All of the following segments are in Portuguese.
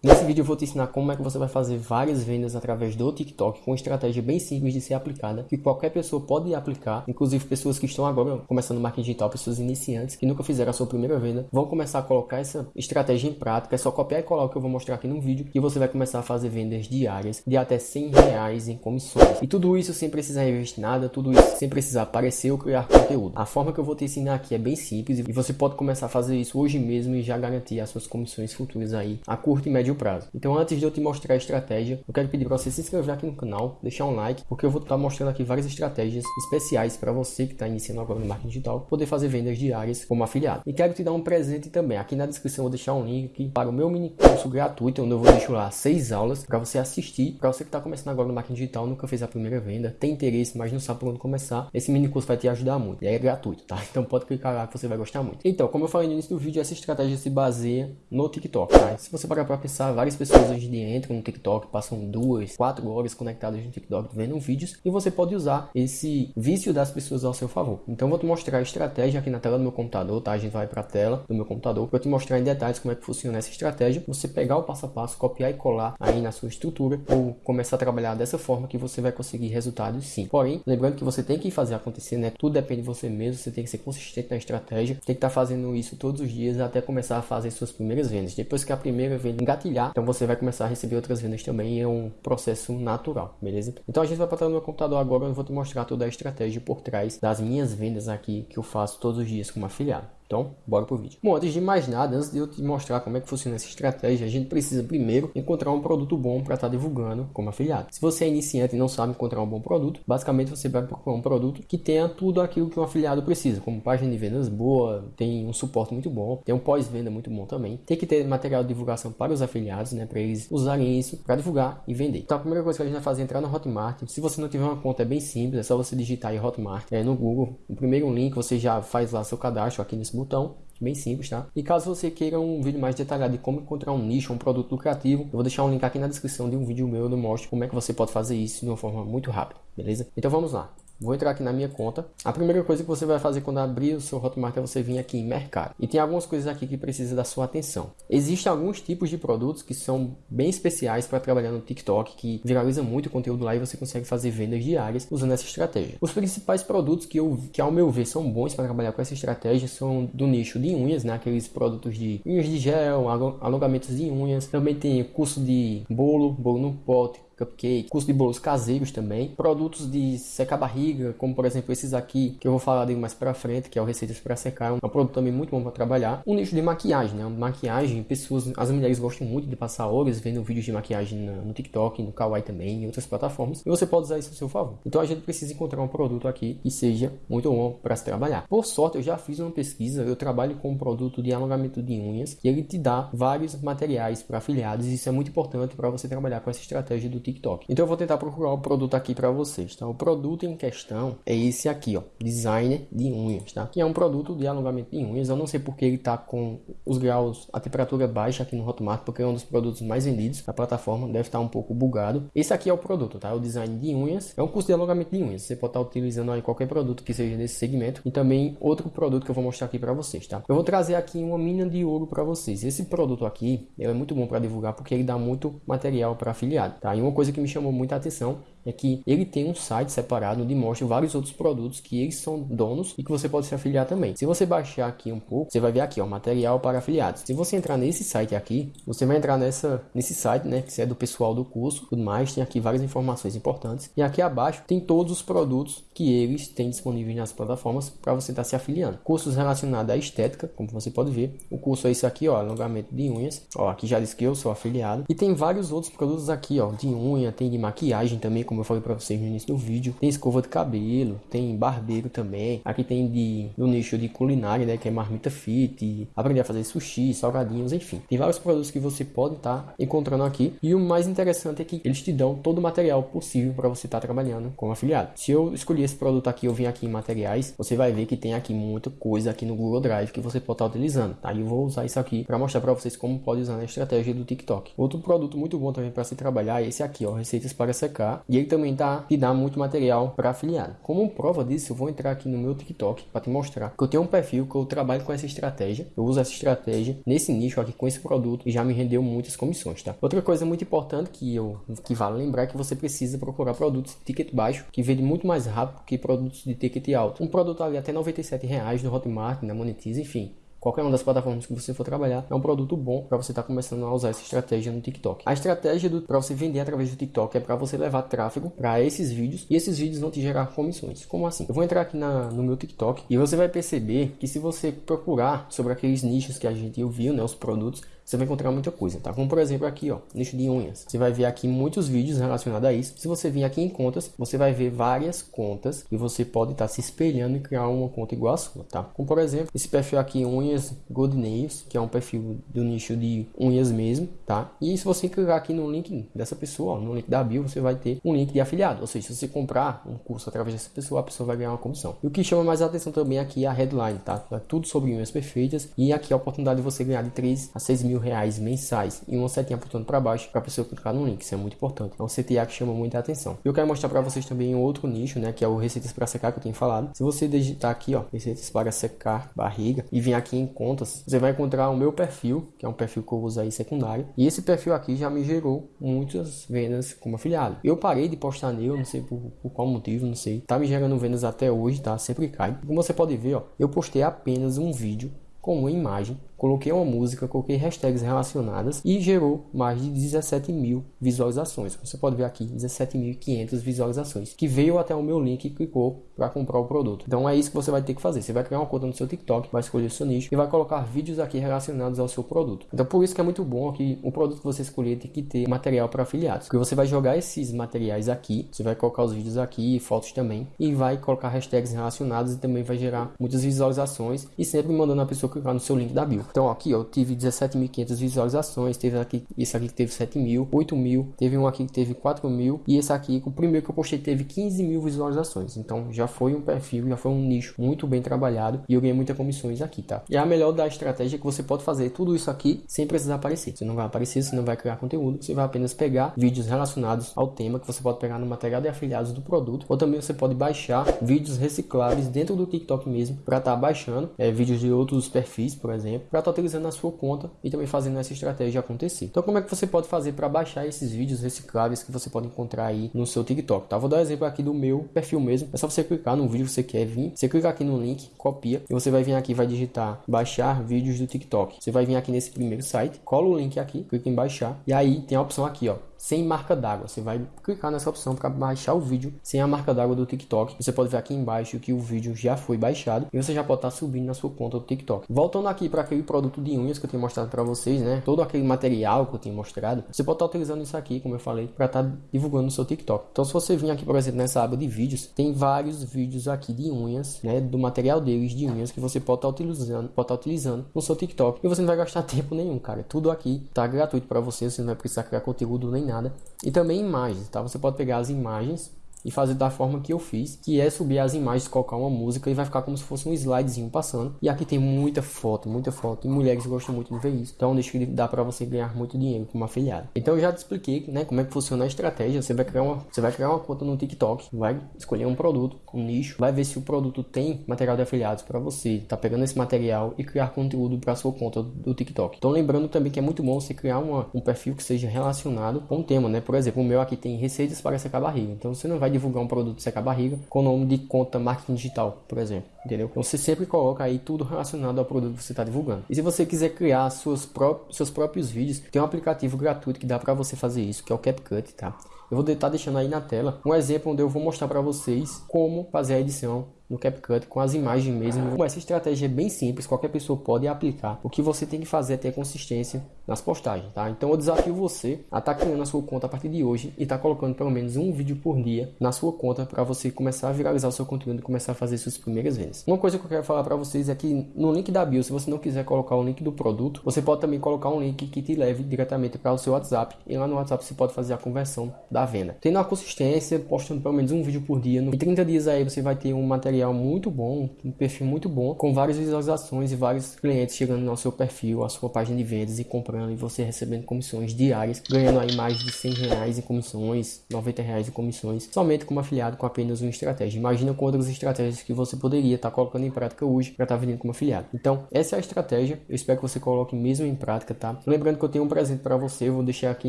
Nesse vídeo eu vou te ensinar como é que você vai fazer várias vendas através do TikTok com uma estratégia bem simples de ser aplicada, que qualquer pessoa pode aplicar, inclusive pessoas que estão agora começando marketing digital, pessoas iniciantes que nunca fizeram a sua primeira venda, vão começar a colocar essa estratégia em prática, é só copiar e colar o que eu vou mostrar aqui no vídeo e você vai começar a fazer vendas diárias de até 100 reais em comissões. E tudo isso sem precisar investir nada, tudo isso sem precisar aparecer ou criar conteúdo. A forma que eu vou te ensinar aqui é bem simples e você pode começar a fazer isso hoje mesmo e já garantir as suas comissões futuras aí a curto e médio médio prazo. Então antes de eu te mostrar a estratégia, eu quero pedir para você se inscrever aqui no canal, deixar um like, porque eu vou estar mostrando aqui várias estratégias especiais para você que está iniciando agora no marketing digital, poder fazer vendas diárias como afiliado. E quero te dar um presente também. Aqui na descrição eu vou deixar um link para o meu mini curso gratuito, onde eu vou deixar lá seis aulas para você assistir. Para você que está começando agora no marketing digital, nunca fez a primeira venda, tem interesse, mas não sabe por onde começar, esse mini curso vai te ajudar muito. E é gratuito, tá? Então pode clicar lá que você vai gostar muito. Então, como eu falei no início do vídeo, essa estratégia se baseia no TikTok, tá? Se você parar para pensar, várias pessoas hoje em dia entram no TikTok, passam duas, quatro horas conectadas no TikTok vendo vídeos e você pode usar esse vício das pessoas ao seu favor. Então vou te mostrar a estratégia aqui na tela do meu computador, tá? A gente vai para a tela do meu computador para te mostrar em detalhes como é que funciona essa estratégia. Você pegar o passo a passo, copiar e colar aí na sua estrutura ou começar a trabalhar dessa forma que você vai conseguir resultados sim. Porém, lembrando que você tem que fazer acontecer, né? Tudo depende de você mesmo, você tem que ser consistente na estratégia, tem que estar tá fazendo isso todos os dias até começar a fazer suas primeiras vendas. Depois que a primeira venda engatilhar, então você vai começar a receber outras vendas também, é um processo natural, beleza? Então a gente vai para o meu computador agora, eu vou te mostrar toda a estratégia por trás das minhas vendas aqui que eu faço todos os dias como afiliado. Então, bora pro vídeo. Bom, antes de mais nada, antes de eu te mostrar como é que funciona essa estratégia, a gente precisa primeiro encontrar um produto bom para estar tá divulgando como afiliado. Se você é iniciante e não sabe encontrar um bom produto, basicamente você vai procurar um produto que tenha tudo aquilo que um afiliado precisa, como página de vendas boa, tem um suporte muito bom, tem um pós-venda muito bom também. Tem que ter material de divulgação para os afiliados, né, para eles usarem isso para divulgar e vender. Então, a primeira coisa que a gente vai fazer é entrar no Hotmart. Se você não tiver uma conta, é bem simples, é só você digitar aí Hotmart é, no Google. O primeiro link você já faz lá seu cadastro aqui nesse botão bem simples, tá? E caso você queira um vídeo mais detalhado de como encontrar um nicho, um produto lucrativo, eu vou deixar um link aqui na descrição de um vídeo meu, eu mostro como é que você pode fazer isso de uma forma muito rápida, beleza? Então vamos lá. Vou entrar aqui na minha conta. A primeira coisa que você vai fazer quando abrir o seu Hotmart é você vir aqui em mercado. E tem algumas coisas aqui que precisa da sua atenção. Existem alguns tipos de produtos que são bem especiais para trabalhar no TikTok, que viraliza muito o conteúdo lá e você consegue fazer vendas diárias usando essa estratégia. Os principais produtos que, eu, que ao meu ver são bons para trabalhar com essa estratégia são do nicho de unhas, né? aqueles produtos de unhas de gel, alongamentos de unhas. Também tem curso de bolo, bolo no pote, cupcake, curso de bolos caseiros também, produtos de secar barriga, como por exemplo esses aqui, que eu vou falar dele mais pra frente, que é o Receitas para Secar, é um produto também muito bom para trabalhar. Um nicho de maquiagem, né? Maquiagem, pessoas, as mulheres gostam muito de passar horas vendo vídeos de maquiagem no TikTok, no Kawaii também, em outras plataformas, e você pode usar isso a seu favor. Então a gente precisa encontrar um produto aqui que seja muito bom para se trabalhar. Por sorte, eu já fiz uma pesquisa, eu trabalho com um produto de alongamento de unhas, e ele te dá vários materiais para afiliados, isso é muito importante para você trabalhar com essa estratégia do TikTok. Então eu vou tentar procurar o produto aqui para vocês, tá? O produto em questão é esse aqui, ó, designer de unhas, tá? Que é um produto de alongamento de unhas. Eu não sei porque ele tá com os graus, a temperatura baixa aqui no Hotmart, porque é um dos produtos mais vendidos da plataforma, deve estar um pouco bugado. Esse aqui é o produto, tá? O design de unhas. É um curso de alongamento de unhas. Você pode estar utilizando aí qualquer produto que seja desse segmento e também outro produto que eu vou mostrar aqui para vocês, tá? Eu vou trazer aqui uma mina de ouro para vocês. Esse produto aqui, é muito bom para divulgar porque ele dá muito material para afiliado, tá? E uma coisa que me chamou muita atenção é que ele tem um site separado onde mostra vários outros produtos que eles são donos e que você pode se afiliar também. Se você baixar aqui um pouco, você vai ver aqui, ó, material para afiliados. Se você entrar nesse site aqui, você vai entrar nessa, nesse site, né, que é do pessoal do curso, tudo mais, tem aqui várias informações importantes. E aqui abaixo tem todos os produtos que eles têm disponíveis nas plataformas para você estar tá se afiliando. Cursos relacionados à estética, como você pode ver. O curso é esse aqui, ó, alongamento de unhas. Ó, aqui já diz que eu sou afiliado. E tem vários outros produtos aqui, ó, de unha, tem de maquiagem também, como eu falei para vocês no início do vídeo. Tem escova de cabelo, tem barbeiro também. Aqui tem de nicho de culinária, né, que é marmita fit, aprender a fazer sushi, salgadinhos, enfim. Tem vários produtos que você pode estar tá encontrando aqui. E o mais interessante é que eles te dão todo o material possível para você estar tá trabalhando como afiliado. Se eu escolher esse produto aqui, eu vim aqui em materiais, você vai ver que tem aqui muita coisa aqui no Google Drive que você pode estar tá utilizando. Tá? E eu vou usar isso aqui para mostrar para vocês como pode usar na estratégia do TikTok. Outro produto muito bom também para se trabalhar é esse aqui, ó, receitas para secar. E ele também tá te dá muito material para afiliado. Como prova disso, eu vou entrar aqui no meu TikTok para te mostrar que eu tenho um perfil que eu trabalho com essa estratégia. Eu uso essa estratégia nesse nicho aqui com esse produto e já me rendeu muitas comissões, tá? Outra coisa muito importante que eu que vale lembrar é que você precisa procurar produtos de ticket baixo que vendem muito mais rápido que produtos de ticket alto. Um produto ali até 97 reais no Hotmart, na Monetize, enfim qualquer uma das plataformas que você for trabalhar, é um produto bom para você estar tá começando a usar essa estratégia no TikTok. A estratégia para você vender através do TikTok é para você levar tráfego para esses vídeos e esses vídeos vão te gerar comissões. Como assim? Eu vou entrar aqui na, no meu TikTok e você vai perceber que se você procurar sobre aqueles nichos que a gente viu, né, os produtos, você vai encontrar muita coisa, tá? Como por exemplo aqui, ó, nicho de unhas. Você vai ver aqui muitos vídeos relacionados a isso. Se você vir aqui em contas, você vai ver várias contas e você pode estar tá se espelhando e criar uma conta igual a sua, tá? Como por exemplo, esse perfil aqui, unhas Good Nails, que é um perfil do nicho de unhas mesmo, tá? E se você clicar aqui no link dessa pessoa, ó, no link da bio, você vai ter um link de afiliado. Ou seja, se você comprar um curso através dessa pessoa, a pessoa vai ganhar uma comissão. E o que chama mais atenção também aqui é a headline, tá? É tudo sobre unhas perfeitas e aqui a oportunidade de você ganhar de 3 a 6 mil mil reais mensais e uma setinha apontando para baixo para a pessoa clicar no link. Isso é muito importante. É um CTA que chama muita atenção. Eu quero mostrar para vocês também outro nicho, né, que é o receitas para secar que eu tenho falado. Se você digitar aqui, ó, receitas para secar barriga e vir aqui em contas, você vai encontrar o meu perfil, que é um perfil que eu uso aí secundário. E esse perfil aqui já me gerou muitas vendas como afiliado. Eu parei de postar nele, não sei por, por qual motivo, não sei. Tá me gerando vendas até hoje, tá? Sempre cai. Como você pode ver, ó, eu postei apenas um vídeo com uma imagem coloquei uma música, coloquei hashtags relacionadas e gerou mais de 17 mil visualizações. Você pode ver aqui 17.500 visualizações que veio até o meu link e clicou para comprar o produto. Então é isso que você vai ter que fazer. Você vai criar uma conta no seu TikTok, vai escolher o seu nicho e vai colocar vídeos aqui relacionados ao seu produto. Então por isso que é muito bom que o produto que você escolher tem que ter material para afiliados, porque você vai jogar esses materiais aqui, você vai colocar os vídeos aqui, fotos também e vai colocar hashtags relacionados e também vai gerar muitas visualizações e sempre mandando a pessoa clicar no seu link da bio. Então aqui eu tive 17.500 visualizações, teve aqui, esse aqui que teve 7 mil, 8 mil, teve um aqui que teve 4 mil e esse aqui, o primeiro que eu postei teve 15 mil visualizações. Então já foi um perfil, já foi um nicho muito bem trabalhado e eu ganhei muitas comissões aqui, tá? E a melhor da estratégia é que você pode fazer tudo isso aqui sem precisar aparecer. Você não vai aparecer, você não vai criar conteúdo, você vai apenas pegar vídeos relacionados ao tema que você pode pegar no material de afiliados do produto ou também você pode baixar vídeos recicláveis dentro do TikTok mesmo para estar tá baixando é, vídeos de outros perfis, por exemplo, para estar tá utilizando na sua conta e também fazendo essa estratégia acontecer. Então, como é que você pode fazer para baixar esses vídeos recicláveis que você pode encontrar aí no seu TikTok? Tá? Vou dar um exemplo aqui do meu perfil mesmo. É só você clicar no vídeo que você quer vir, você clica aqui no link, copia e você vai vir aqui vai digitar baixar vídeos do TikTok. Você vai vir aqui nesse primeiro site, cola o link aqui, clica em baixar e aí tem a opção aqui, ó, sem marca d'água. Você vai clicar nessa opção para baixar o vídeo sem a marca d'água do TikTok. Você pode ver aqui embaixo que o vídeo já foi baixado e você já pode estar tá subindo na sua conta do TikTok. Voltando aqui para aquele produto de unhas que eu tinha mostrado para vocês, né? Todo aquele material que eu tinha mostrado, você pode estar tá utilizando isso aqui, como eu falei, para estar tá divulgando no seu TikTok. Então, se você vir aqui, por exemplo, nessa aba de vídeos, tem vários vídeos aqui de unhas, né? Do material deles de unhas que você pode estar utilizando, pode estar utilizando no seu TikTok e você não vai gastar tempo nenhum, cara. Tudo aqui tá gratuito para você, você não vai precisar criar conteúdo nem nada. E também imagens, tá? Você pode pegar as imagens e fazer da forma que eu fiz, que é subir as imagens, colocar uma música e vai ficar como se fosse um slidezinho passando. E aqui tem muita foto, muita foto, e mulheres gostam muito de ver isso. Então deixa que dá para você ganhar muito dinheiro como afiliado. Então eu já te expliquei, né, como é que funciona a estratégia. Você vai criar uma, você vai criar uma conta no TikTok, vai escolher um produto, um nicho, vai ver se o produto tem material de afiliados para você, tá pegando esse material e criar conteúdo para sua conta do TikTok. Então lembrando também que é muito bom você criar uma, um perfil que seja relacionado com o tema, né? Por exemplo, o meu aqui tem receitas para secar barriga. Então você não vai divulgar um produto secar barriga com o nome de conta marketing digital, por exemplo. Entendeu? Então você sempre coloca aí tudo relacionado ao produto que você está divulgando. E se você quiser criar suas pró seus próprios vídeos, tem um aplicativo gratuito que dá para você fazer isso, que é o CapCut, tá? Eu vou estar deixando aí na tela um exemplo onde eu vou mostrar para vocês como fazer a edição no CapCut com as imagens mesmo. Essa estratégia é bem simples, qualquer pessoa pode aplicar. O que você tem que fazer é ter consistência nas postagens, tá? Então eu desafio você a estar tá criando a sua conta a partir de hoje e estar tá colocando pelo menos um vídeo por dia na sua conta para você começar a viralizar o seu conteúdo e começar a fazer suas primeiras vendas. Uma coisa que eu quero falar para vocês é que no link da bio, se você não quiser colocar o link do produto, você pode também colocar um link que te leve diretamente para o seu WhatsApp e lá no WhatsApp você pode fazer a conversão da da venda. Tendo a consistência, postando pelo menos um vídeo por dia, em 30 dias aí você vai ter um material muito bom, um perfil muito bom, com várias visualizações e vários clientes chegando no seu perfil, a sua página de vendas e comprando e você recebendo comissões diárias, ganhando aí mais de 100 reais em comissões, 90 reais em comissões, somente como afiliado com apenas uma estratégia. Imagina com outras estratégias que você poderia estar colocando em prática hoje para estar vendendo como afiliado. Então, essa é a estratégia. Eu espero que você coloque mesmo em prática, tá? Lembrando que eu tenho um presente para você, eu vou deixar aqui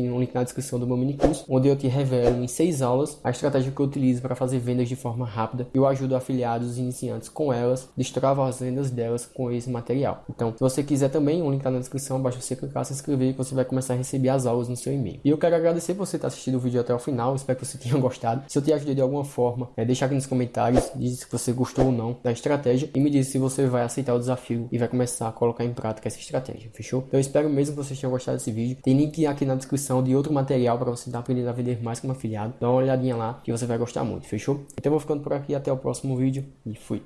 um link na descrição do meu mini curso, onde eu te revelo em seis aulas a estratégia que eu utilizo para fazer vendas de forma rápida. Eu ajudo afiliados e iniciantes com elas, destravo as vendas delas com esse material. Então, se você quiser também, um link tá na descrição, basta você clicar, se inscrever que você vai começar a receber as aulas no seu e-mail. E eu quero agradecer você estar assistindo o vídeo até o final, espero que você tenha gostado. Se eu te ajudei de alguma forma, é, deixa aqui nos comentários, diz se você gostou ou não da estratégia e me diz se você vai aceitar o desafio e vai começar a colocar em prática essa estratégia, fechou? Então eu espero mesmo que vocês tenham gostado desse vídeo. Tem link aqui na descrição de outro material para você estar aprendendo a vender mais como afiliado. Dá uma olhadinha lá que você vai gostar muito, fechou? Então eu vou ficando por aqui, até o próximo vídeo e fui!